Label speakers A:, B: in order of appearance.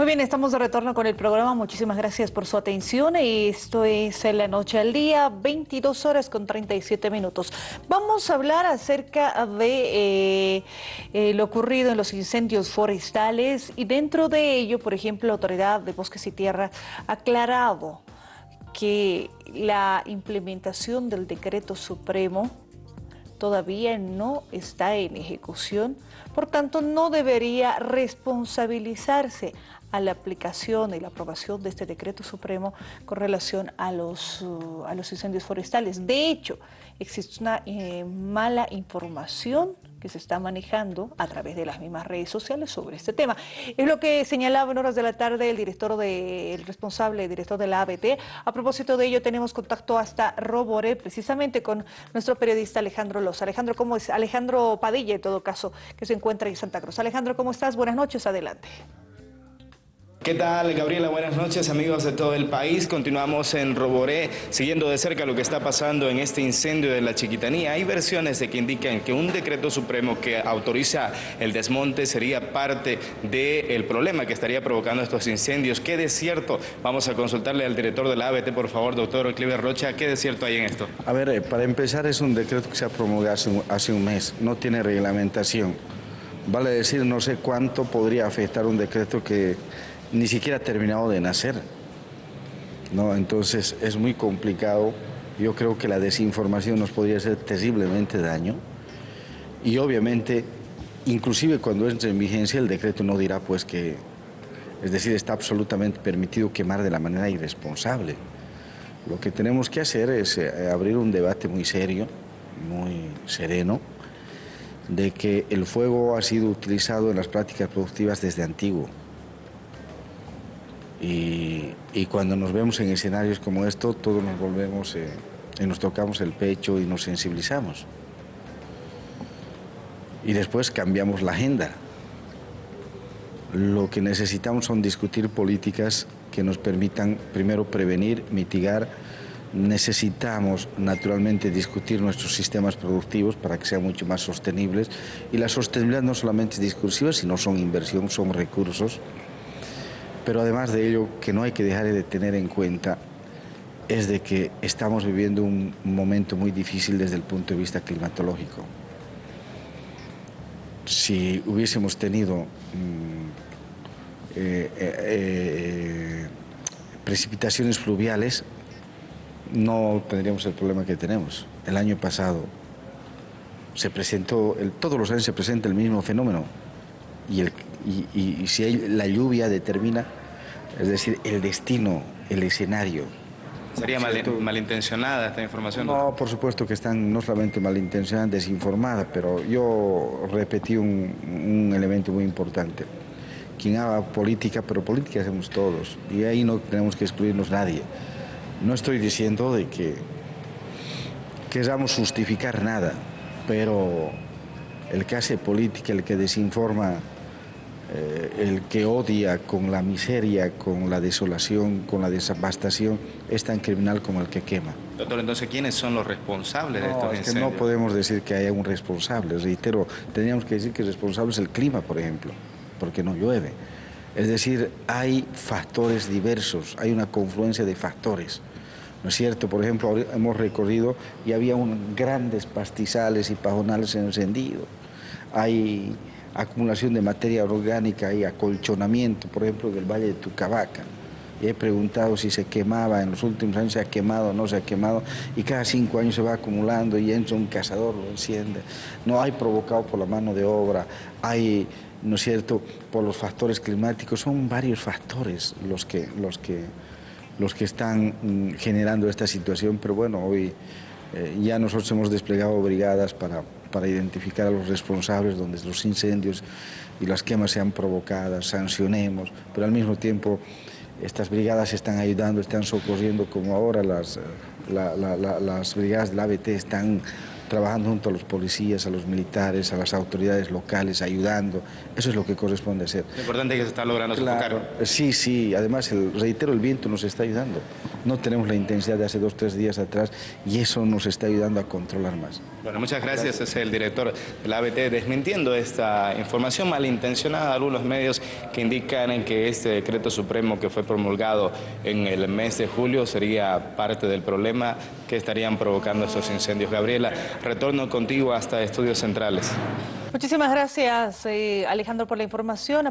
A: Muy bien, estamos de retorno con el programa. Muchísimas gracias por su atención. Esto es en la noche al día, 22 horas con 37 minutos. Vamos a hablar acerca de eh, eh, lo ocurrido en los incendios forestales y dentro de ello, por ejemplo, la Autoridad de Bosques y Tierra ha aclarado que la implementación del decreto supremo todavía no está en ejecución, por tanto no debería responsabilizarse a la aplicación y la aprobación de este decreto supremo con relación a los, uh, a los incendios forestales. De hecho, existe una eh, mala información que se está manejando a través de las mismas redes sociales sobre este tema. Es lo que señalaba en horas de la tarde el director de, el responsable, el director de la ABT. A propósito de ello, tenemos contacto hasta Roboré, precisamente con nuestro periodista Alejandro Loza. Alejandro, ¿cómo es? Alejandro Padilla, en todo caso, que se encuentra en Santa Cruz. Alejandro, ¿cómo estás? Buenas noches, adelante.
B: ¿Qué tal, Gabriela? Buenas noches, amigos de todo el país. Continuamos en Roboré, siguiendo de cerca lo que está pasando en este incendio de la Chiquitanía. Hay versiones de que indican que un decreto supremo que autoriza el desmonte sería parte del problema que estaría provocando estos incendios. ¿Qué desierto? Vamos a consultarle al director de la ABT, por favor, doctor Cliver Rocha. ¿Qué desierto hay en esto?
C: A ver, eh, para empezar, es un decreto que se ha promulgado hace un mes. No tiene reglamentación. Vale decir, no sé cuánto podría afectar un decreto que ni siquiera ha terminado de nacer. ¿no? Entonces es muy complicado. Yo creo que la desinformación nos podría hacer terriblemente daño. Y obviamente, inclusive cuando entre en vigencia, el decreto no dirá pues que, es decir, está absolutamente permitido quemar de la manera irresponsable. Lo que tenemos que hacer es eh, abrir un debate muy serio, muy sereno, de que el fuego ha sido utilizado en las prácticas productivas desde antiguo y, cuando nos vemos en escenarios como esto, todos nos volvemos eh, y nos tocamos el pecho y nos sensibilizamos. Y después cambiamos la agenda. Lo que necesitamos son discutir políticas que nos permitan primero prevenir, mitigar. Necesitamos naturalmente discutir nuestros sistemas productivos para que sean mucho más sostenibles. Y la sostenibilidad no solamente es discursiva, sino son inversión, son recursos. Pero además de ello, que no hay que dejar de tener en cuenta es de que estamos viviendo un momento muy difícil desde el punto de vista climatológico. Si hubiésemos tenido mm, eh, eh, eh, precipitaciones fluviales, no tendríamos el problema que tenemos. El año pasado se presentó, todos los años se presenta el mismo fenómeno y, si la lluvia determina, es decir, el destino, el escenario.
B: ¿Sería malintencionada esta información?
C: No, por supuesto que están no solamente malintencionada, desinformada, pero yo repetí un, un elemento muy importante. Quien haga política, pero política hacemos todos, y ahí no tenemos que excluirnos nadie. No estoy diciendo de que queramos justificar nada, pero el que hace política, el que desinforma, eh, el que odia con la miseria, con la desolación, con la desabastación, es tan criminal como el que quema.
B: Doctor, entonces, ¿quiénes son los responsables de estos
C: es Que no podemos decir que haya un responsable, reitero, tendríamos que decir que el responsable es el clima, por ejemplo, porque no llueve. Es decir, hay factores diversos, hay una confluencia de factores. ¿no es cierto? Por ejemplo, hemos recorrido y había un, grandes pastizales y pajonales encendidos hay acumulación de materia orgánica, hay acolchonamiento, por ejemplo, del Valle de Tucabaca. Y he preguntado si se quemaba, en los últimos años se ha quemado o no se ha quemado, y cada cinco años se va acumulando y entra un cazador, lo enciende. No hay provocado por la mano de obra, hay, ¿no es cierto?, por los factores climáticos, son varios factores los que, los que, los que están mm, generando esta situación, pero bueno, hoy eh, ya nosotros hemos desplegado brigadas para para identificar a los responsables donde los incendios y las quemas sean provocadas, sancionemos, pero al mismo tiempo estas brigadas están ayudando, están socorriendo, como ahora las, las brigadas del ABT están trabajando junto a los policías, a los militares, a las autoridades locales, ayudando. Eso es lo que corresponde hacer.
B: Lo importante es que se está logrando
C: Claro,
B: sofocar.
C: sí, sí, además, el, reitero, el viento nos está ayudando. No tenemos la intensidad de hace dos, tres días atrás y eso nos está ayudando a controlar más.
B: Bueno, muchas gracias. Es el director de la ABT desmintiendo esta información malintencionada de algunos medios que indican en que este decreto supremo que fue promulgado en el mes de julio sería parte del problema que estarían provocando estos incendios. Gabriela, retorno contigo hasta Estudios Centrales.
A: Muchísimas gracias, eh, Alejandro, por la información.